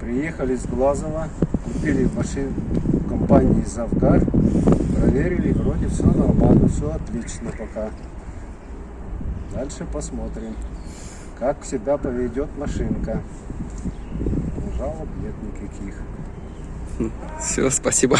приехали с Глазова, купили машину в компании Завгар, проверили, вроде все нормально, все отлично пока. Дальше посмотрим, как всегда поведет машинка. Жалоб нет никаких. Все, спасибо.